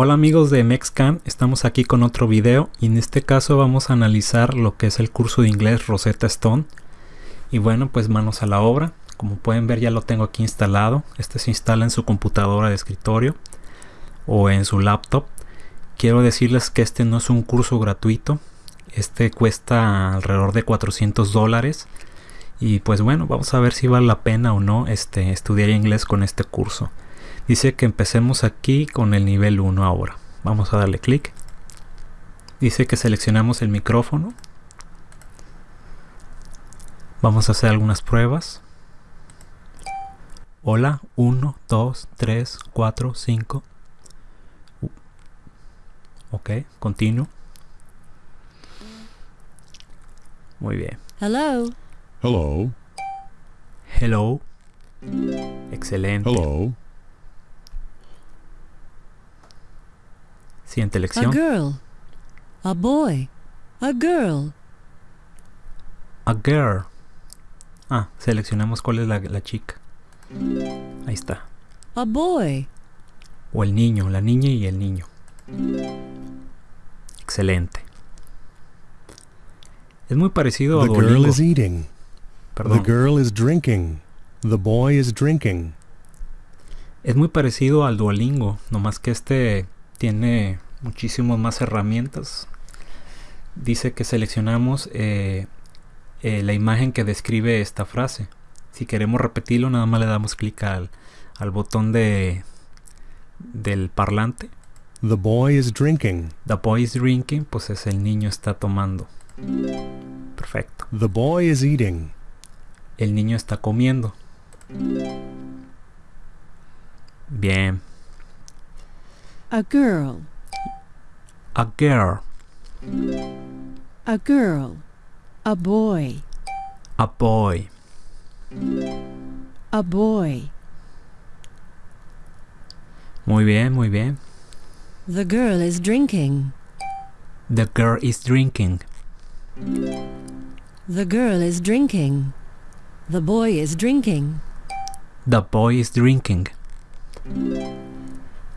Hola amigos de Mexcan, estamos aquí con otro video y en este caso vamos a analizar lo que es el curso de inglés Rosetta Stone. Y bueno, pues manos a la obra. Como pueden ver ya lo tengo aquí instalado. Este se instala en su computadora de escritorio o en su laptop. Quiero decirles que este no es un curso gratuito. Este cuesta alrededor de 400 dólares. Y pues bueno, vamos a ver si vale la pena o no este, estudiar inglés con este curso. Dice que empecemos aquí con el nivel 1 ahora. Vamos a darle clic. Dice que seleccionamos el micrófono. Vamos a hacer algunas pruebas. Hola, 1, 2, 3, 4, 5. Ok, continuo. Muy bien. Hello. Hello. Hello. Excelente. Hello. Siguiente A lección. girl. A boy. A girl. A girl. Ah, seleccionamos cuál es la, la chica. Ahí está. A boy. O el niño, la niña y el niño. Excelente. Es muy parecido a The girl is eating. The girl is drinking. The boy is drinking. Es muy parecido al Duolingo, nomás que este tiene muchísimas más herramientas. Dice que seleccionamos eh, eh, la imagen que describe esta frase. Si queremos repetirlo, nada más le damos clic al, al botón de del parlante. The boy is drinking. The boy is drinking, pues es el niño está tomando. Perfecto. The boy is eating. El niño está comiendo. Bien. A girl. A girl. A girl. A boy. A boy. A boy. Muy bien, muy bien. The girl is drinking. The girl is drinking. The girl is drinking. The boy is drinking. The boy is drinking.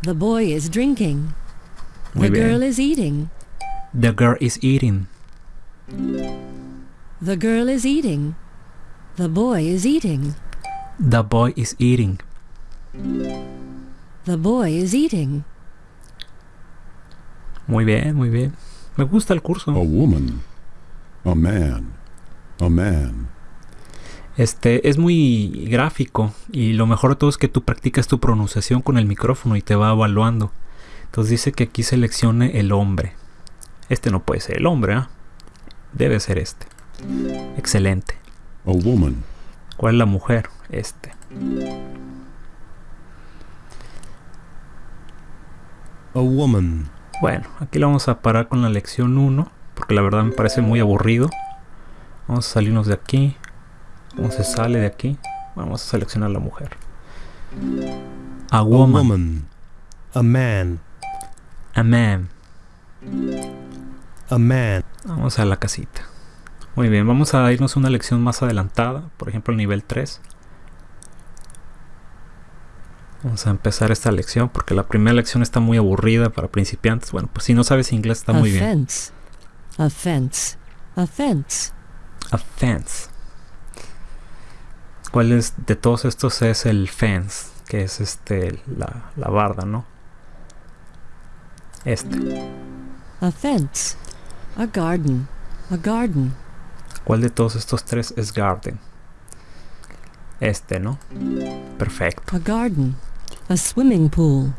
The boy is drinking. Muy the bien. girl is eating. The girl is eating. The girl is eating. The boy is eating. The boy is eating. The boy is eating. Muy bien, muy bien. Me gusta el curso. A woman. A man. A man. Este es muy gráfico y lo mejor de todo es que tú practicas tu pronunciación con el micrófono y te va evaluando. Entonces dice que aquí seleccione el hombre. Este no puede ser el hombre, ¿ah? Debe ser este. Excelente. A woman. ¿Cuál es la mujer? Este. A woman. Bueno, aquí lo vamos a parar con la lección 1, porque la verdad me parece muy aburrido. Vamos a salirnos de aquí. ¿Cómo se sale de aquí? Vamos a seleccionar la mujer. A A woman. A man. A man. A man. Vamos a la casita. Muy bien, vamos a irnos a una lección más adelantada, por ejemplo el nivel 3. Vamos a empezar esta lección porque la primera lección está muy aburrida para principiantes. Bueno, pues si no sabes inglés está a muy bien. fence. A fence. A fence. A fence. ¿Cuál es de todos estos es el fence? Que es este la, la barda, ¿no? Este. A fence. A garden. A garden. ¿Cuál de todos estos tres es garden? Este, ¿no? Perfecto. A garden. A swimming pool.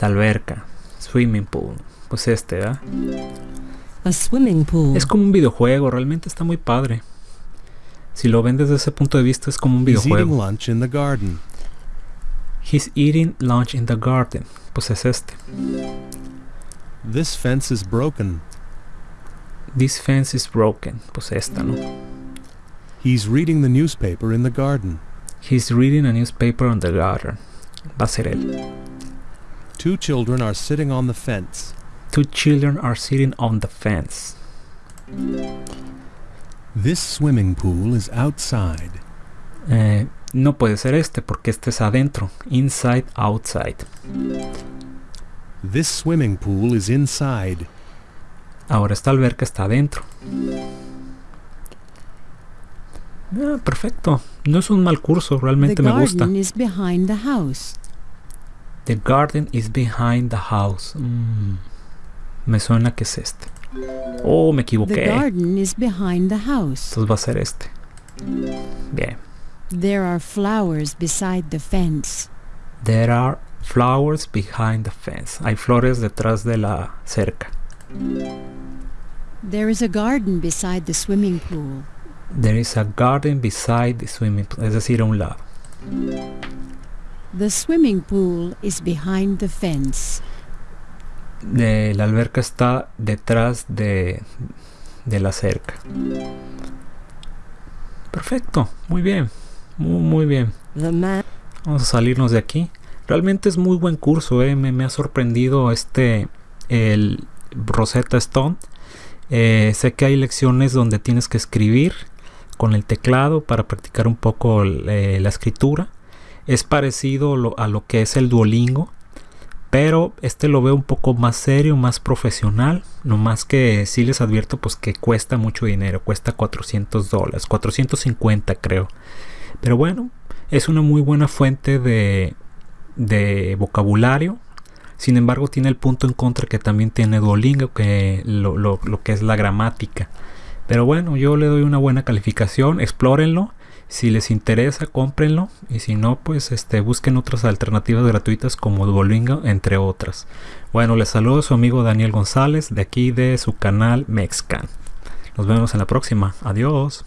La alberca. Swimming pool. Pues este, ¿verdad? A swimming pool. Es como un videojuego, realmente está muy padre. Si lo ven desde ese punto de vista es como un He's eating lunch in the garden. He's eating lunch in the garden. Pues es este. This fence is broken. This fence is broken. Pues esta, ¿no? He's reading the newspaper in the garden. He's reading a newspaper on the garden. Va a ser él. Two children are sitting on the fence. Two children are sitting on the fence. This swimming pool is outside. Eh, no puede ser este porque este es adentro. Inside, outside. This swimming pool is inside. Ahora esta alberca está adentro. Ah, perfecto. No es un mal curso, The realmente me gusta. garden is behind the house. The garden is behind the house. Mm, me suena que es este. Oh, me The garden is behind the house. Entonces va a ser este. Bien. There are flowers beside the fence. There are flowers behind the fence. Hay flores detrás de la cerca. There is a garden beside the swimming pool. There is a garden beside the swimming pool. Es decir, a un lado. The swimming pool is behind the fence. De, la alberca está detrás de, de la cerca. Perfecto. Muy bien. Muy, muy bien. Vamos a salirnos de aquí. Realmente es muy buen curso, eh, me, me ha sorprendido este, el Rosetta Stone. Eh, sé que hay lecciones donde tienes que escribir con el teclado para practicar un poco eh, la escritura. Es parecido lo- a lo que es el Duolingo, pero este lo veo un poco más serio, más profesional. No más que sí les advierto pues que cuesta mucho dinero, cuesta 400 dólares, 450 creo. Pero bueno, es una muy buena fuente de, vocabulario. Sin embargo, tiene el punto en contra que también tiene Duolingo, que lo que es la gramática. Pero bueno, yo le doy una buena calificación, explórenlo. Si les interesa, cómprenlo. Y si no, pues este, busquen otras alternativas gratuitas como Duolingo, entre otras. Bueno, les saludo su amigo Daniel González de aquí de su canal Mexcan. Nos vemos en la próxima. Adiós.